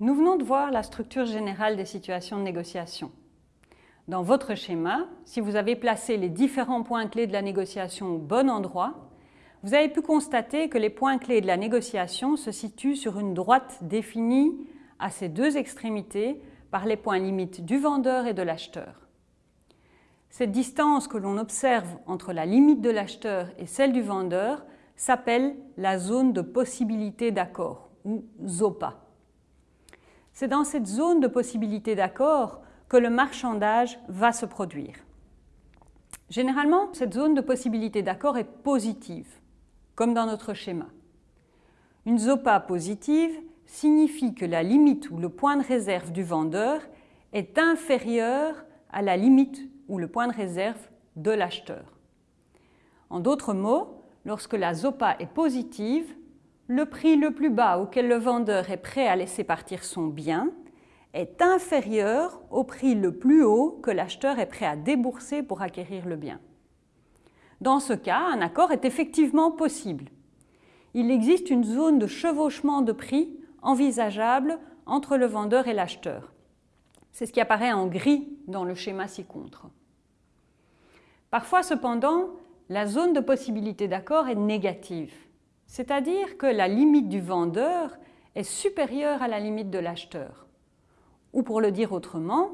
de voir la structure générale des situations de négociation. Dans votre schéma, si vous avez placé les différents points clés de la négociation au bon endroit, vous avez pu constater que les points clés de la négociation se situent sur une droite définie à ses deux extrémités par les points limites du vendeur et de l'acheteur. Cette distance que l'on observe entre la limite de l'acheteur et celle du vendeur s'appelle la zone de possibilité d'accord, ou ZOPA. C'est dans cette zone de possibilité d'accord que le marchandage va se produire. Généralement, cette zone de possibilité d'accord est positive, comme dans notre schéma. Une ZOPA positive signifie que la limite ou le point de réserve du vendeur est inférieur à la limite ou le point de réserve de l'acheteur. En d'autres mots, lorsque la ZOPA est positive, le prix le plus bas auquel le vendeur est prêt à laisser partir son bien est inférieur au prix le plus haut que l'acheteur est prêt à débourser pour acquérir le bien. Dans ce cas, un accord est effectivement possible. Il existe une zone de chevauchement de prix envisageable entre le vendeur et l'acheteur. C'est ce qui apparaît en gris dans le schéma ci-contre. Parfois, cependant, la zone de possibilité d'accord est négative, c'est-à-dire que la limite du vendeur est supérieure à la limite de l'acheteur. Ou pour le dire autrement,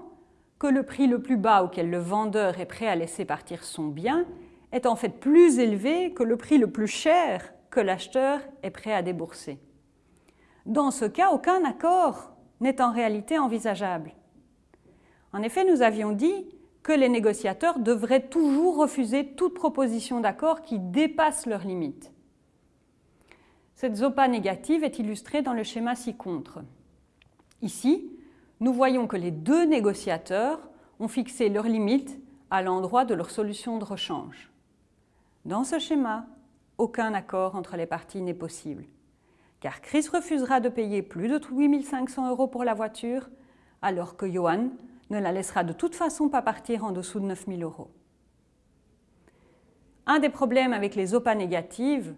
que le prix le plus bas auquel le vendeur est prêt à laisser partir son bien est en fait plus élevé que le prix le plus cher que l'acheteur est prêt à débourser. Dans ce cas, aucun accord n'est en réalité envisageable. En effet, nous avions dit que les négociateurs devraient toujours refuser toute proposition d'accord qui dépasse leurs limites. Cette ZOPA négative est illustrée dans le schéma ci-contre. Ici, nous voyons que les deux négociateurs ont fixé leurs limites à l'endroit de leur solution de rechange. Dans ce schéma, aucun accord entre les parties n'est possible, car Chris refusera de payer plus de 8500 euros pour la voiture, alors que Johan ne la laissera de toute façon pas partir en dessous de 9000 euros. Un des problèmes avec les OPA négatives,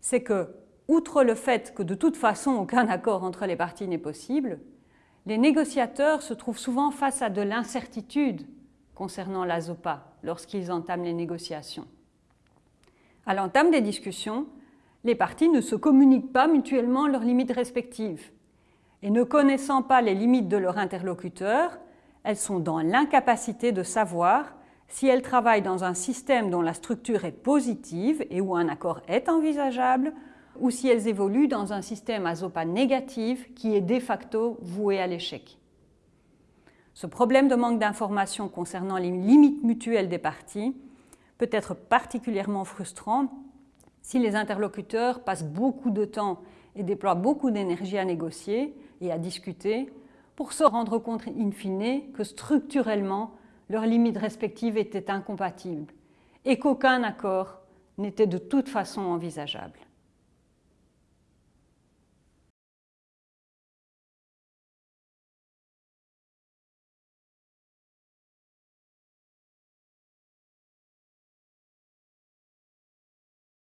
c'est que, outre le fait que de toute façon aucun accord entre les parties n'est possible, les négociateurs se trouvent souvent face à de l'incertitude concernant la ZOPA lorsqu'ils entament les négociations. À l'entame des discussions, les parties ne se communiquent pas mutuellement leurs limites respectives. Et ne connaissant pas les limites de leur interlocuteur, elles sont dans l'incapacité de savoir si elles travaillent dans un système dont la structure est positive et où un accord est envisageable, ou si elles évoluent dans un système à ZOPA négatif qui est de facto voué à l'échec. Ce problème de manque d'informations concernant les limites mutuelles des parties peut être particulièrement frustrant si les interlocuteurs passent beaucoup de temps et déploient beaucoup d'énergie à négocier et à discuter pour se rendre compte in fine que structurellement leurs limites respectives étaient incompatibles et qu'aucun accord n'était de toute façon envisageable.